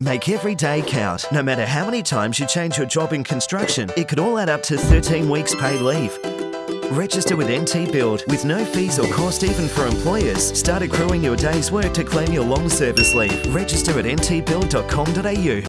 Make every day count. No matter how many times you change your job in construction, it could all add up to 13 weeks paid leave. Register with NT Build with no fees or cost even for employers. Start accruing your day's work to claim your long service leave. Register at ntbuild.com.au.